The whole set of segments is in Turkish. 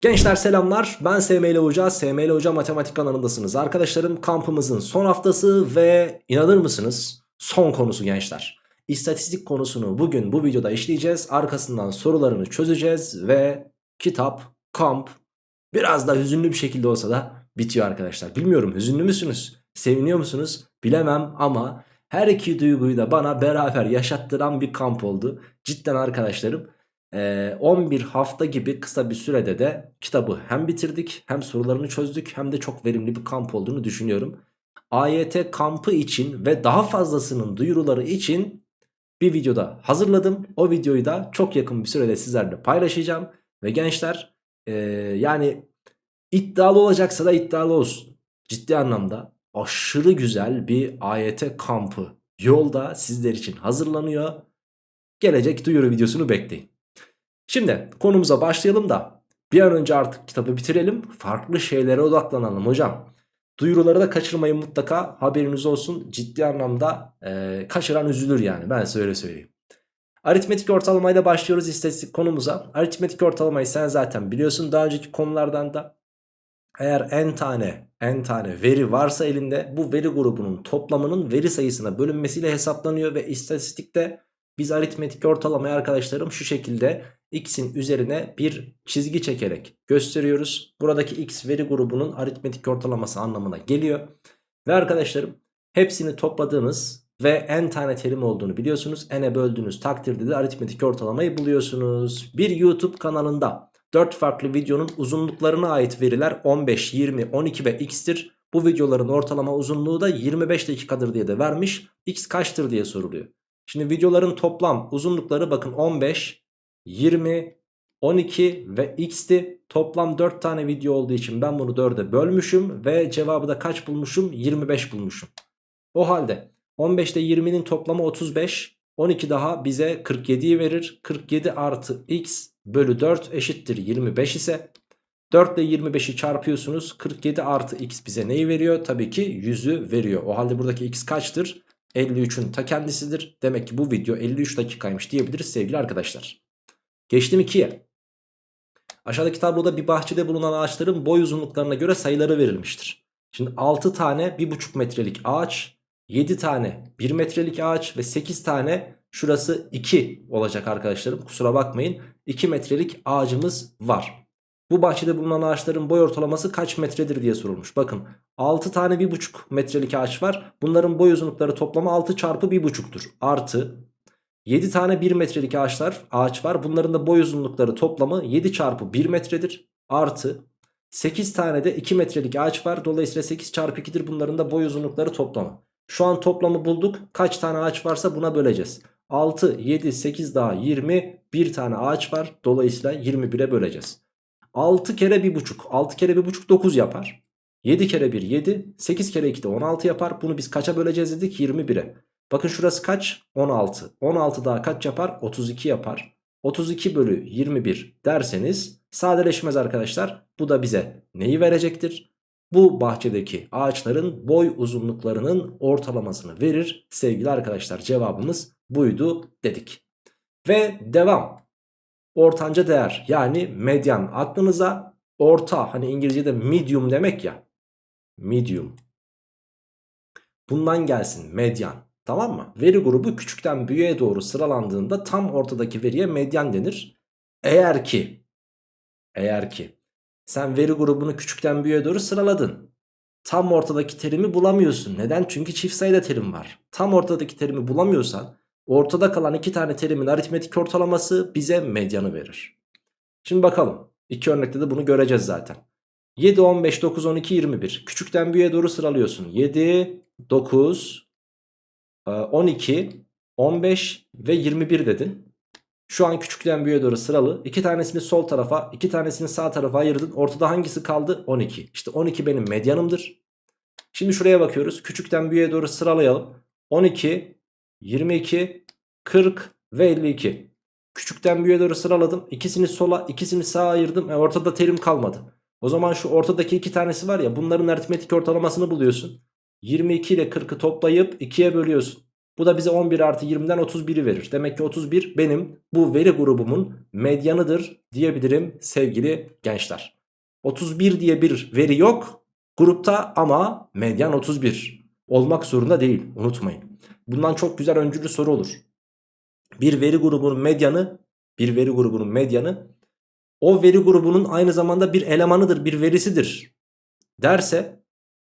Gençler selamlar ben SML Hoca, SML Hoca Matematik kanalındasınız. Arkadaşlarım kampımızın son haftası ve inanır mısınız son konusu gençler. İstatistik konusunu bugün bu videoda işleyeceğiz. Arkasından sorularını çözeceğiz ve kitap, kamp biraz da hüzünlü bir şekilde olsa da bitiyor arkadaşlar. Bilmiyorum hüzünlü müsünüz, seviniyor musunuz bilemem ama her iki duyguyu da bana beraber yaşattıran bir kamp oldu. Cidden arkadaşlarım. Ee, 11 hafta gibi kısa bir sürede de kitabı hem bitirdik hem sorularını çözdük hem de çok verimli bir kamp olduğunu düşünüyorum. AYT kampı için ve daha fazlasının duyuruları için bir videoda hazırladım. O videoyu da çok yakın bir sürede sizlerle paylaşacağım. Ve gençler ee, yani iddialı olacaksa da iddialı olsun. Ciddi anlamda aşırı güzel bir AYT kampı yolda sizler için hazırlanıyor. Gelecek duyuru videosunu bekleyin. Şimdi konumuza başlayalım da bir an önce artık kitabı bitirelim. Farklı şeylere odaklanalım hocam. Duyuruları da kaçırmayın mutlaka haberiniz olsun. Ciddi anlamda e, kaçıran üzülür yani ben size öyle söyleyeyim. Aritmetik ortalamayla başlıyoruz istatistik konumuza. Aritmetik ortalamayı sen zaten biliyorsun daha önceki konulardan da. Eğer n tane n tane veri varsa elinde bu veri grubunun toplamının veri sayısına bölünmesiyle hesaplanıyor ve istatistikte biz aritmetik ortalamayı arkadaşlarım şu şekilde x'in üzerine bir çizgi çekerek gösteriyoruz. Buradaki x veri grubunun aritmetik ortalaması anlamına geliyor. Ve arkadaşlarım hepsini topladığınız ve n tane terim olduğunu biliyorsunuz. n'e böldüğünüz takdirde de aritmetik ortalamayı buluyorsunuz. Bir YouTube kanalında 4 farklı videonun uzunluklarına ait veriler 15, 20, 12 ve x'tir. Bu videoların ortalama uzunluğu da 25 dakikadır diye de vermiş. x kaçtır diye soruluyor. Şimdi videoların toplam uzunlukları bakın 15, 20, 12 ve x'ti. Toplam 4 tane video olduğu için ben bunu 4'e bölmüşüm ve cevabı da kaç bulmuşum? 25 bulmuşum. O halde 15 ile 20'nin toplamı 35, 12 daha bize 47'yi verir. 47 artı x bölü 4 eşittir 25 ise 4 ile 25'i çarpıyorsunuz. 47 artı x bize neyi veriyor? Tabii ki 100'ü veriyor. O halde buradaki x kaçtır? 53'ün ta kendisidir. Demek ki bu video 53 dakikaymış diyebiliriz sevgili arkadaşlar. Geçtim 2'ye. Aşağıdaki tabloda bir bahçede bulunan ağaçların boy uzunluklarına göre sayıları verilmiştir. Şimdi 6 tane 1,5 metrelik ağaç, 7 tane 1 metrelik ağaç ve 8 tane şurası 2 olacak arkadaşlarım. Kusura bakmayın 2 metrelik ağacımız var. Bu bahçede bulunan ağaçların boy ortalaması kaç metredir diye sorulmuş. Bakın 6 tane 1,5 metrelik ağaç var. Bunların boy uzunlukları toplamı 6 çarpı 1,5'tur. Artı 7 tane 1 metrelik ağaçlar, ağaç var. Bunların da boy uzunlukları toplamı 7 çarpı 1 metredir. Artı 8 tane de 2 metrelik ağaç var. Dolayısıyla 8 çarpı 2'dir bunların da boy uzunlukları toplamı. Şu an toplamı bulduk. Kaç tane ağaç varsa buna böleceğiz. 6, 7, 8 daha 20. Bir tane ağaç var. Dolayısıyla 21'e böleceğiz. 6 kere 1,5. 6 kere 1,5 9 yapar. 7 kere 1 7. 8 kere 2 de 16 yapar. Bunu biz kaça böleceğiz dedik? 21'e. Bakın şurası kaç? 16. 16 daha kaç yapar? 32 yapar. 32 bölü 21 derseniz sadeleşmez arkadaşlar. Bu da bize neyi verecektir? Bu bahçedeki ağaçların boy uzunluklarının ortalamasını verir. Sevgili arkadaşlar cevabımız buydu dedik. Ve devam. Ortanca değer yani medyan aklınıza orta hani İngilizce'de medium demek ya. Medium. Bundan gelsin medyan. Tamam mı? Veri grubu küçükten büyüğe doğru sıralandığında tam ortadaki veriye medyan denir. Eğer ki eğer ki sen veri grubunu küçükten büyüğe doğru sıraladın. Tam ortadaki terimi bulamıyorsun. Neden? Çünkü çift sayıda terim var. Tam ortadaki terimi bulamıyorsan ortada kalan iki tane terimin aritmetik ortalaması bize medyanı verir. Şimdi bakalım. İki örnekte de bunu göreceğiz zaten. 7, 15, 9, 12, 21. Küçükten büyüğe doğru sıralıyorsun. 7, 9, 12, 15 ve 21 dedin. Şu an küçükten büyüğe doğru sıralı. İki tanesini sol tarafa, iki tanesini sağ tarafa ayırdın. Ortada hangisi kaldı? 12. İşte 12 benim medyanımdır. Şimdi şuraya bakıyoruz. Küçükten büyüğe doğru sıralayalım. 12, 22, 40 ve 52. Küçükten büyüğe doğru sıraladım. İkisini sola, ikisini sağa ayırdım. E ortada terim kalmadı. O zaman şu ortadaki iki tanesi var ya bunların aritmetik ortalamasını buluyorsun. 22 ile 40'ı toplayıp 2'ye bölüyorsun. Bu da bize 11 artı 20'den 31'i verir. Demek ki 31 benim bu veri grubumun medyanıdır diyebilirim sevgili gençler. 31 diye bir veri yok grupta ama medyan 31 olmak zorunda değil unutmayın. Bundan çok güzel öncülü soru olur. Bir veri grubunun medyanı bir veri grubunun medyanı o veri grubunun aynı zamanda bir elemanıdır bir verisidir derse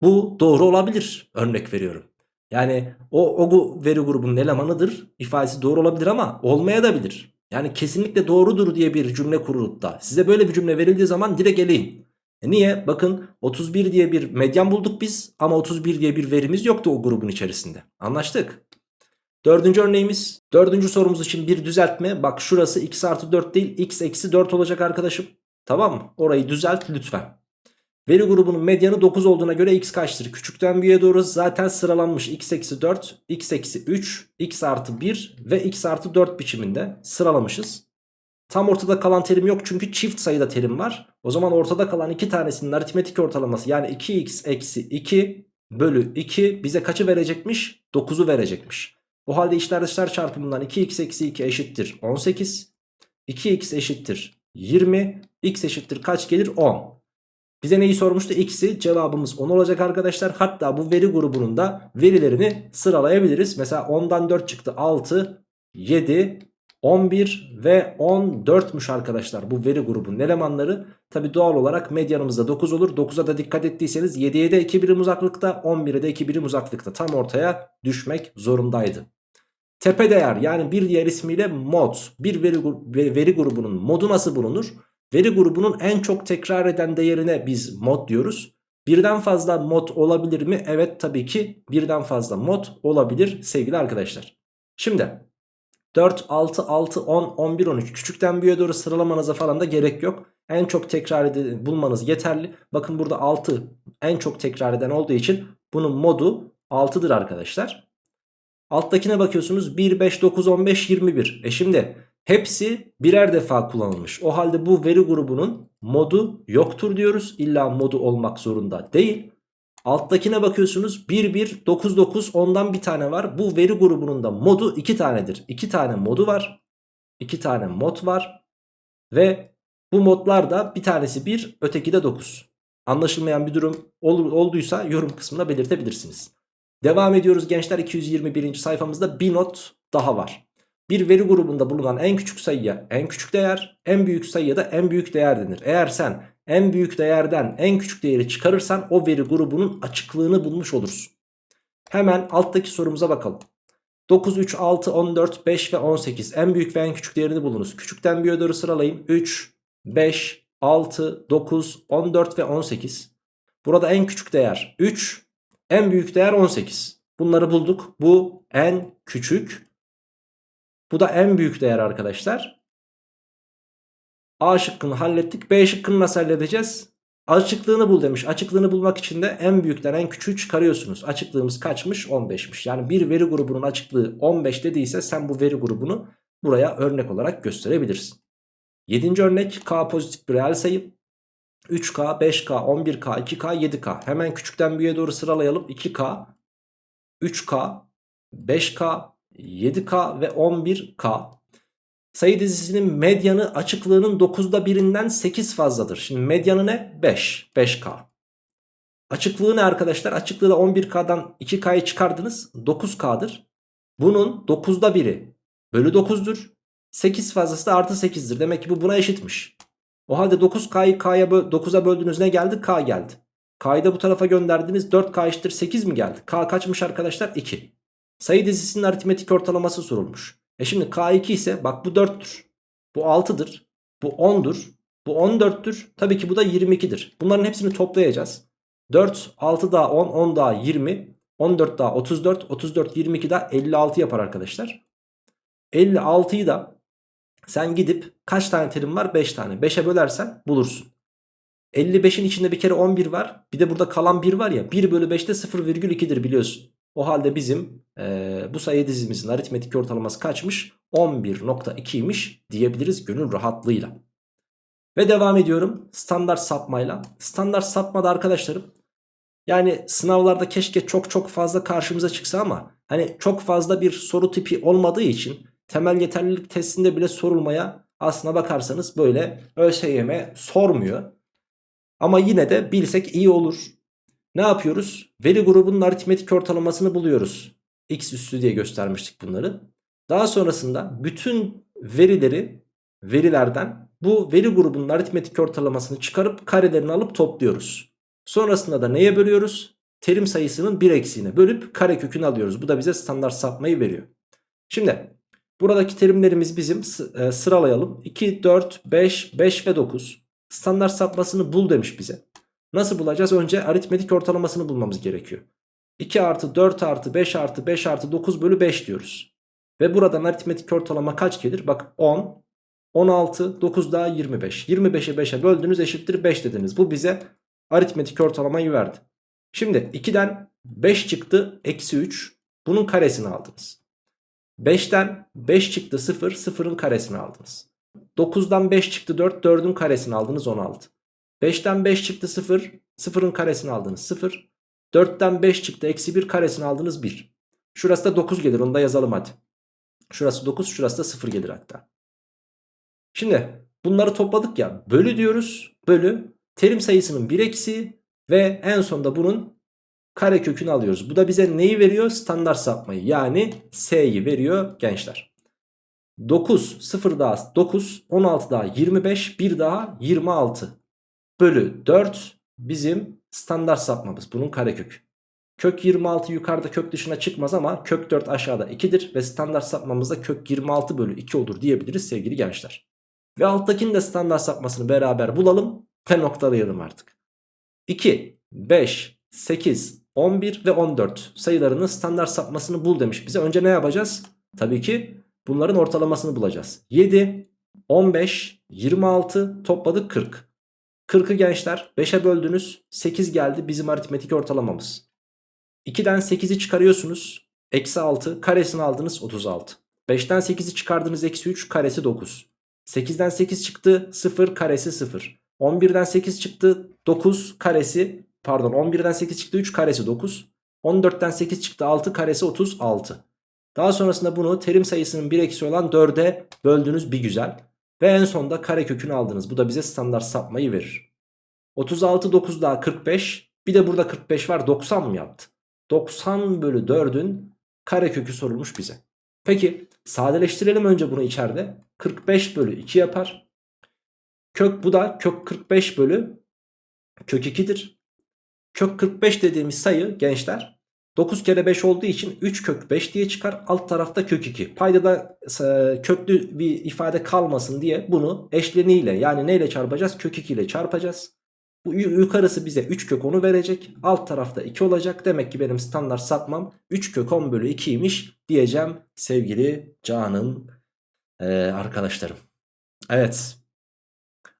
bu doğru olabilir örnek veriyorum. Yani o, o veri grubunun elemanıdır ifadesi doğru olabilir ama olmaya da bilir. Yani kesinlikle doğrudur diye bir cümle kurulup da size böyle bir cümle verildiği zaman direkt eleyin. E niye? Bakın 31 diye bir medyan bulduk biz ama 31 diye bir verimiz yoktu o grubun içerisinde. Anlaştık. Dördüncü örneğimiz. Dördüncü sorumuz için bir düzeltme. Bak şurası x artı 4 değil x eksi 4 olacak arkadaşım. Tamam mı? Orayı düzelt lütfen. Veri grubunun medyanı 9 olduğuna göre x kaçtır? Küçükten büyüğe doğru zaten sıralanmış. x eksi 4, x eksi 3, x artı 1 ve x artı 4 biçiminde sıralamışız. Tam ortada kalan terim yok çünkü çift sayıda terim var. O zaman ortada kalan iki tanesinin aritmetik ortalaması yani 2x eksi 2 bölü 2 bize kaçı verecekmiş? 9'u verecekmiş. O halde içler dışlar çarpımından 2x eksi 2 eşittir 18. 2x eşittir 20. x eşittir kaç gelir? 10. Bize neyi sormuştu? X'i cevabımız 10 olacak arkadaşlar. Hatta bu veri grubunun da verilerini sıralayabiliriz. Mesela 10'dan 4 çıktı 6, 7, 11 ve 14'müş arkadaşlar bu veri grubunun elemanları. Tabi doğal olarak medyanımızda 9 olur. 9'a da dikkat ettiyseniz 7'ye de 2 birim uzaklıkta 11'e de 2 birim uzaklıkta tam ortaya düşmek zorundaydı. Tepe değer yani bir diğer ismiyle mod bir veri, veri grubunun modu nasıl bulunur? Veri grubunun en çok tekrar eden değerine biz mod diyoruz. Birden fazla mod olabilir mi? Evet tabii ki birden fazla mod olabilir sevgili arkadaşlar. Şimdi 4, 6, 6, 10, 11, 13 küçükten büyüğe doğru sıralamanıza falan da gerek yok. En çok tekrar eden bulmanız yeterli. Bakın burada 6 en çok tekrar eden olduğu için bunun modu 6'dır arkadaşlar. Alttakine bakıyorsunuz 1, 5, 9, 15, 21. E şimdi hepsi birer defa kullanılmış. O halde bu veri grubunun modu yoktur diyoruz. İlla modu olmak zorunda değil. Alttakine bakıyorsunuz 1 1 9 9 ondan bir tane var. Bu veri grubunun da modu 2 tanedir. 2 tane modu var. 2 tane mod var. Ve bu modlar da bir tanesi 1 öteki de 9. Anlaşılmayan bir durum ol, olduysa yorum kısmına belirtebilirsiniz. Devam ediyoruz gençler 221. sayfamızda bir not daha var. Bir veri grubunda bulunan en küçük sayıya en küçük değer, en büyük sayıya da en büyük değer denir. Eğer sen en büyük değerden en küçük değeri çıkarırsan o veri grubunun açıklığını bulmuş olursun. Hemen alttaki sorumuza bakalım. 9, 3, 6, 14, 5 ve 18 en büyük ve en küçük değerini bulunuz. Küçükten büyüğe doğru sıralayayım. 3, 5, 6, 9, 14 ve 18. Burada en küçük değer 3, en büyük değer 18. Bunları bulduk. Bu en küçük. Bu da en büyük değer arkadaşlar. A şıkkını hallettik. B şıkkını nasıl halledeceğiz? Açıklığını bul demiş. Açıklığını bulmak için de en büyükten en küçüğü çıkarıyorsunuz. Açıklığımız kaçmış? 15'miş. Yani bir veri grubunun açıklığı 15 dediyse sen bu veri grubunu buraya örnek olarak gösterebilirsin. Yedinci örnek K pozitif bir reel sayı. 3K, 5K, 11K, 2K, 7K. Hemen küçükten büyüğe doğru sıralayalım. 2K, 3K, 5K, 7K ve 11K. Sayı dizisinin medyanı açıklığının 9'da birinden 8 fazladır. Şimdi medyanı ne? 5. 5K. Açıklığı ne arkadaşlar? Açıklığı da 11K'dan 2K'yı çıkardınız. 9K'dır. Bunun 9'da biri bölü 9'dur. 8 fazlası da artı 8'dir. Demek ki bu buna eşitmiş. O halde 9K'yı K'ya 9'a böldüğünüz ne geldi? K geldi. K'yı da bu tarafa gönderdiniz. 4K eşittir 8 mi geldi? K kaçmış arkadaşlar? 2. Sayı dizisinin aritmetik ortalaması sorulmuş. E şimdi K2 ise bak bu 4'tür. Bu 6'dır. Bu 10'dur. Bu 14'tür. Tabii ki bu da 22'dir. Bunların hepsini toplayacağız. 4, 6 daha 10, 10 daha 20, 14 daha 34, 34, 22 daha 56 yapar arkadaşlar. 56'yı da sen gidip kaç tane terim var? 5 tane. 5'e bölersen bulursun. 55'in içinde bir kere 11 var. Bir de burada kalan 1 var ya. 1 bölü 5'te 0,2'dir biliyorsun. O halde bizim e, bu sayı dizimizin aritmetik ortalaması kaçmış? 11.2'ymiş diyebiliriz gönül rahatlığıyla. Ve devam ediyorum standart sapmayla. Standart sapmada arkadaşlarım Yani sınavlarda keşke çok çok fazla karşımıza çıksa ama hani çok fazla bir soru tipi olmadığı için temel yeterlilik testinde bile sorulmaya aslına bakarsanız böyle ÖSYM sormuyor. Ama yine de bilsek iyi olur. Ne yapıyoruz? Veri grubunun aritmetik ortalamasını buluyoruz. X üssü diye göstermiştik bunları. Daha sonrasında bütün verileri verilerden bu veri grubunun aritmetik ortalamasını çıkarıp karelerini alıp topluyoruz. Sonrasında da neye bölüyoruz? Terim sayısının 1 eksiğine bölüp karekökünü alıyoruz. Bu da bize standart sapmayı veriyor. Şimdi buradaki terimlerimiz bizim e, sıralayalım. 2, 4, 5, 5 ve 9. Standart sapmasını bul demiş bize. Nasıl bulacağız? Önce aritmetik ortalamasını bulmamız gerekiyor. 2 artı 4 artı 5 artı 5 artı 9 bölü 5 diyoruz. Ve buradan aritmetik ortalama kaç gelir? Bak 10, 16, 9 daha 25. 25'e 5'e böldünüz eşittir 5 dediniz. Bu bize aritmetik ortalamayı verdi. Şimdi 2'den 5 çıktı eksi 3. Bunun karesini aldınız. 5'ten 5 çıktı 0. 0'ın karesini aldınız. 9'dan 5 çıktı 4. 4'ün karesini aldınız 16. 5'ten 5 çıktı 0. 0'ın karesini aldınız 0. 4'ten 5 çıktı eksi 1 karesini aldınız 1. Şurası da 9 gelir onu da yazalım hadi. Şurası 9 şurası da 0 gelir hatta. Şimdi bunları topladık ya bölü diyoruz. Bölü terim sayısının 1 eksi ve en sonunda bunun kare kökünü alıyoruz. Bu da bize neyi veriyor? Standart sapmayı yani S'yi veriyor gençler. 9 0 daha 9 16 daha 25 1 daha 26 bölü 4 bizim standart sapmamız bunun karekökü. Kök 26 yukarıda kök dışına çıkmaz ama kök 4 aşağıda 2'dir ve standart sapmamızda kök 26 bölü 2 olur diyebiliriz sevgili gençler. Ve alttakinin de standart sapmasını beraber bulalım ve noktalayalım artık. 2, 5, 8, 11 ve 14 sayılarının standart sapmasını bul demiş bize. Önce ne yapacağız? Tabii ki bunların ortalamasını bulacağız. 7, 15, 26 topladık 40. 40'ı gençler 5'e böldünüz 8 geldi bizim aritmetik ortalamamız. 2'den 8'i çıkarıyorsunuz. Eksi 6 karesini aldınız 36. 5'ten 8'i çıkardınız eksi 3 karesi 9. 8'den 8 çıktı 0 karesi 0. 11'den 8 çıktı 9 karesi pardon 11'den 8 çıktı 3 karesi 9. 14'ten 8 çıktı 6 karesi 36. Daha sonrasında bunu terim sayısının 1 eksi olan 4'e böldünüz bir güzel. Ve en sonunda kare kökünü aldınız. Bu da bize standart sapmayı verir. 36 9 daha 45 bir de burada 45 var 90 mı yaptı? 90 bölü 4'ün karekökü sorulmuş bize. Peki sadeleştirelim önce bunu içeride. 45 bölü 2 yapar. Kök bu da kök 45 bölü kök 2'dir. Kök 45 dediğimiz sayı gençler 9 kere 5 olduğu için 3 kök 5 diye çıkar. Alt tarafta kök 2. Payda da e, köklü bir ifade kalmasın diye bunu eşleniyle yani neyle çarpacağız? Kök 2 ile çarpacağız. Bu yukarısı bize 3 kök 10'u verecek. Alt tarafta 2 olacak. Demek ki benim standart sapmam 3 kök 10 bölü 2'ymiş diyeceğim sevgili canım ee, arkadaşlarım. Evet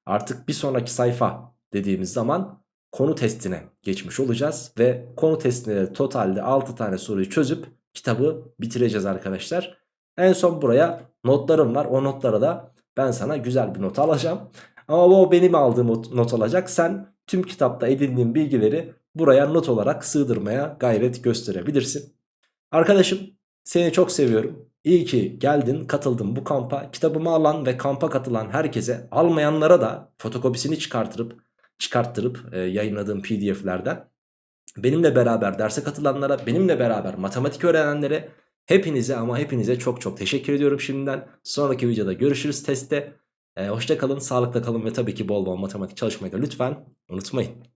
artık bir sonraki sayfa dediğimiz zaman konu testine geçmiş olacağız. Ve konu testinde totalde 6 tane soruyu çözüp kitabı bitireceğiz arkadaşlar. En son buraya notlarım var. O notlara da ben sana güzel bir not alacağım. Ama o benim aldığım not olacak. Sen tüm kitapta edindiğin bilgileri buraya not olarak sığdırmaya gayret gösterebilirsin. Arkadaşım seni çok seviyorum. İyi ki geldin katıldın bu kampa. Kitabımı alan ve kampa katılan herkese almayanlara da fotokopisini çıkartırıp çıkarttırıp e, yayınladığım pdf'lerden benimle beraber derse katılanlara benimle beraber matematik öğrenenlere hepinize ama hepinize çok çok teşekkür ediyorum şimdiden. Sonraki videoda görüşürüz testte. E, hoşça sağlıkla kalın ve tabii ki bol bol matematik çalışmayı da lütfen unutmayın.